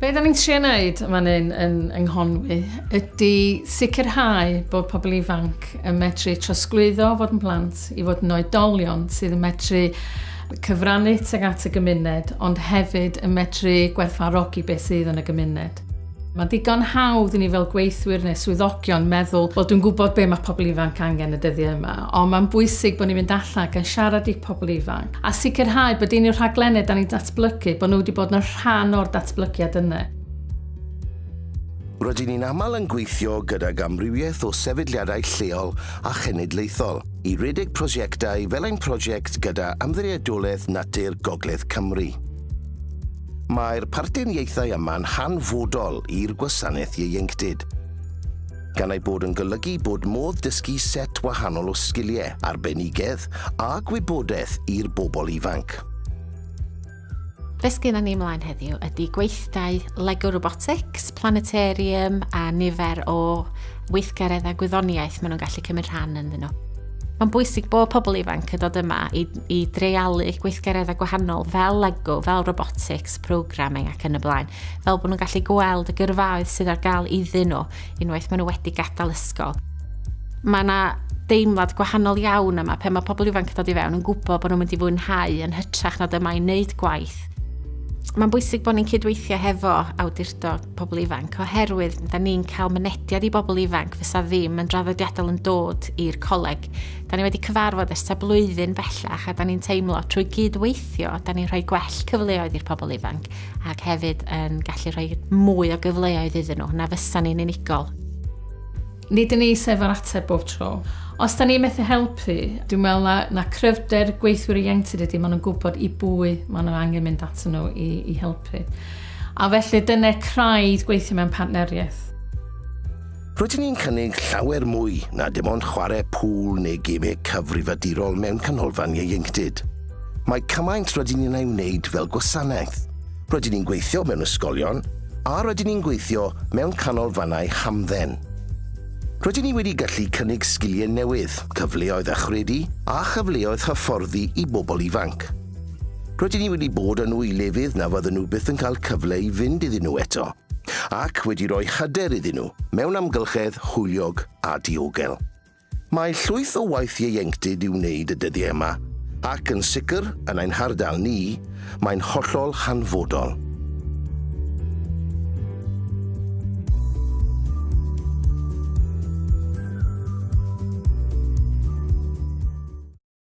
Be da ni'n trio wneud yma yn, yn ynghonwy ydy sicrhau bod pobl ifanc yn medru trosglwyddo fod yn plant i fod yn oedolion sydd yn medru cyfrannu tuag at y gymuned ond hefyd yn medru gwerthfarogi beth sydd yn y gymuned. Mae digon hawdd i ni fel gweithwyr neu swyddogion meddwl, wel dwi'n gwybod be mae pobl ifanc angen y dyddiau yma, ond mae'n bwysig bod ni'n mynd allan yn siarad i pobl ifanc a sicrhau bod un o'r rhaglenau da ni'n datblygu, bod nhw wedi bod yn rhan o'r datblygiad yna. Rydyn ni'n aml yn gweithio gyda gamrywiaeth o sefydliadau lleol a chenedlaethol i redeg prosiectau fel ein prosiect gyda Amddiriedolaeth Natur Gogledd Cymru. Mae'r parteniaethau yma'n hanfodol i'r gwasanaeth ieuenctid gan ei bod yn golygu bod modd dysgu set wahanol o sgiliau, arbenigedd a gwybodaeth i'r bobl ifanc. Be sgyn ni ymlaen heddiw ydy gweithdau Lego Robotics, Planetarium a nifer o weithgareddau gwyddoniaeth maen nhw'n gallu cymryd rhan yn nhw. Mae'n bwysig bod pobl ifanc yn dod yma i, i dreialu gweithgareddau gwahanol fel Lego, fel robotics, programming ac yn y blaen, fel bod nhw'n gallu gweld y gyrfaoedd sydd ar gael iddyn nhw unwaith maen nhw wedi gadael ysgol. Mae yna deimlad gwahanol iawn yma pe mae pobl ifanc dod i fewn yn gwybod bod nhw'n mynd i fwynhau yn hytrach na dyma i wneud gwaith Mae'n bwysig bod ni'n cydweithio hefo awdurdod pobl ifanc oherwydd da ni'n cael mynediad i bobl ifanc fysa ddim yn draddodiadol yn dod i'r coleg. Da ni wedi cyfarfod ysta blwyddyn bellach a da ni'n teimlo trwy gydweithio da ni'n rhoi gwell cyfleoedd i'r pobl ifanc ac hefyd yn gallu rhoi mwy o gyfleoedd iddyn nhw na fysa ni'n unigol nid yn eis ar ateb bob tro. Os da ni methu helpu, dwi'n meddwl na, na cryfder gweithwyr ieuenctid ydy, maen nhw'n gwybod i bwy maen nhw angen mynd atyn nhw i, i helpu. A felly dyna craidd gweithio mewn partneriaeth. Rydyn ni'n cynnig llawer mwy na dim ond chwarae pŵl neu gemau cyfrifadurol mewn canolfan ieuenctid. Mae cymaint rydyn ni'n ei wneud fel gwasanaeth. Rydyn ni'n gweithio mewn ysgolion a rydyn ni'n gweithio mewn canolfannau hamdden. Rydyn ni wedi gallu cynnig sgiliau newydd, cyfleoedd achredu a chyfleoedd hyfforddi i bobl ifanc. Rydyn ni wedi bod yn nhw i lefydd na fydden nhw byth yn cael cyfle i fynd iddyn nhw eto, ac wedi rhoi hyder iddyn nhw mewn amgylchedd hwyliog a diogel. Mae llwyth o waith ieuenctid i'w wneud y dyddiau yma, ac yn sicr yn ein hardal ni, mae'n hollol hanfodol.